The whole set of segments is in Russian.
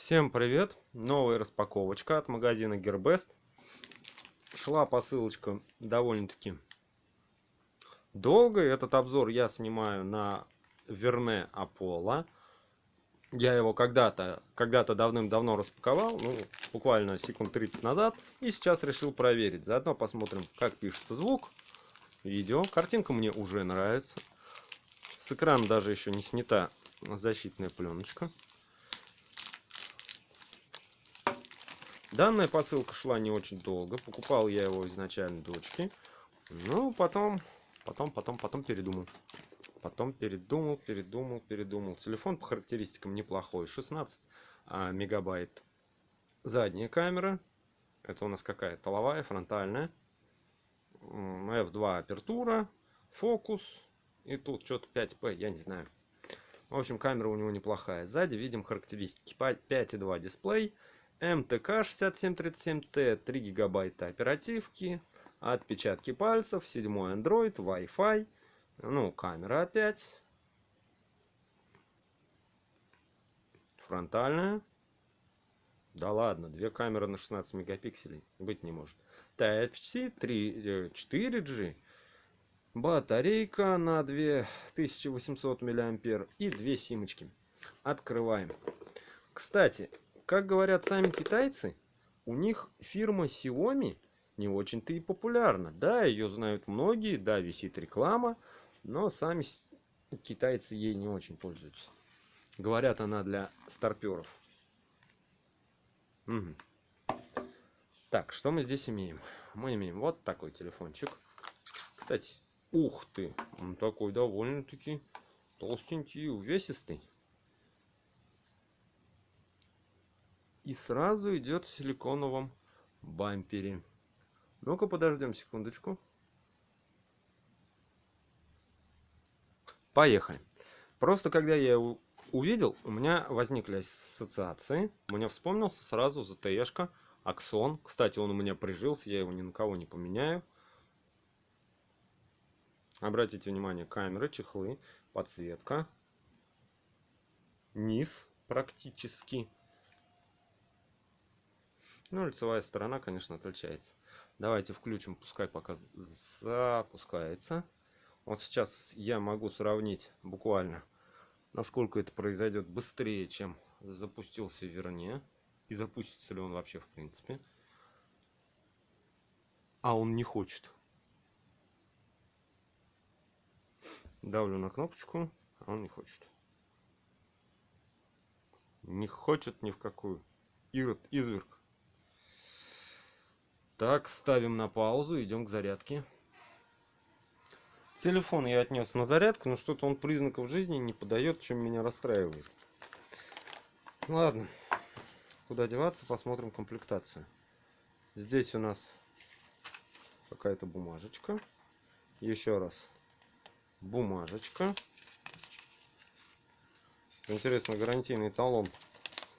Всем привет! Новая распаковочка от магазина Gearbest. Шла посылочка довольно-таки долго. Этот обзор я снимаю на Верне Аполло. Я его когда-то когда-то давным-давно распаковал, ну, буквально секунд 30 назад. И сейчас решил проверить. Заодно посмотрим, как пишется звук, видео. Картинка мне уже нравится. С экрана даже еще не снята защитная пленочка. Данная посылка шла не очень долго. Покупал я его изначально дочке. Ну, потом, потом, потом, потом передумал. Потом передумал, передумал, передумал. Телефон по характеристикам неплохой. 16 а, мегабайт. Задняя камера. Это у нас какая? Толовая, фронтальная. F2 апертура. Фокус. И тут что-то 5P, я не знаю. В общем, камера у него неплохая. Сзади видим характеристики. 5,2 дисплей. МТК 6737Т, 3 гигабайта оперативки, отпечатки пальцев, 7 Android, Wi-Fi, ну, камера опять, фронтальная, да ладно, две камеры на 16 мегапикселей, быть не может. Type-C, 3, 4G, батарейка на 2800 мАh и две симочки. Открываем. Кстати, как говорят сами китайцы, у них фирма Xiaomi не очень-то и популярна. Да, ее знают многие, да, висит реклама, но сами китайцы ей не очень пользуются. Говорят, она для старперов. Угу. Так, что мы здесь имеем? Мы имеем вот такой телефончик. Кстати, ух ты, он такой довольно-таки толстенький, увесистый. И сразу идет в силиконовом бампере. Ну-ка подождем секундочку. Поехали. Просто когда я его увидел, у меня возникли ассоциации. Мне вспомнился сразу ZTE-шка Аксон. Кстати, он у меня прижился, я его ни на кого не поменяю. Обратите внимание, камеры, чехлы, подсветка. Низ практически ну, лицевая сторона, конечно, отличается. Давайте включим, пускай пока запускается. Вот сейчас я могу сравнить буквально, насколько это произойдет быстрее, чем запустился Верне. И запустится ли он вообще в принципе. А он не хочет. Давлю на кнопочку, а он не хочет. Не хочет ни в какую. Ирод, изверг. Так, ставим на паузу, идем к зарядке. Телефон я отнес на зарядку, но что-то он признаков жизни не подает, чем меня расстраивает. Ладно, куда деваться, посмотрим комплектацию. Здесь у нас какая-то бумажечка. Еще раз бумажечка. Интересно, гарантийный талон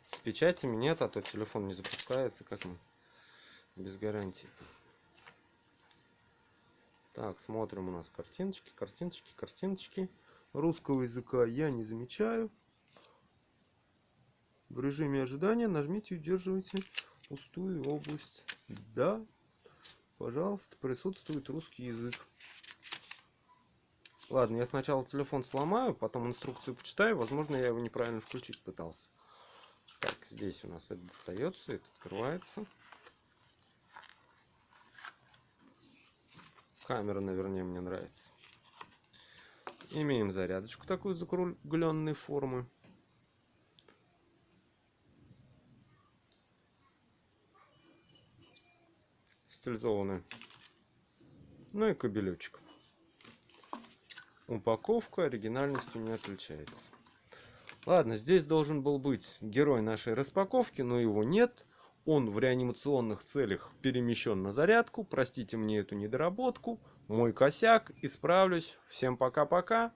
с печатями нет, а то телефон не запускается, как мы без гарантии. -то. Так, смотрим у нас картиночки, картиночки, картиночки. Русского языка я не замечаю. В режиме ожидания нажмите и удерживайте пустую область. Да, пожалуйста, присутствует русский язык. Ладно, я сначала телефон сломаю, потом инструкцию почитаю. Возможно, я его неправильно включить пытался. Так, здесь у нас это достается, это открывается. Камера наверное мне нравится. Имеем зарядочку такую закругленной формы. Стилизованную ну и кабелечек. Упаковка оригинальностью не отличается. Ладно здесь должен был быть герой нашей распаковки но его нет он в реанимационных целях перемещен на зарядку. Простите мне эту недоработку. Мой косяк. Исправлюсь. Всем пока-пока.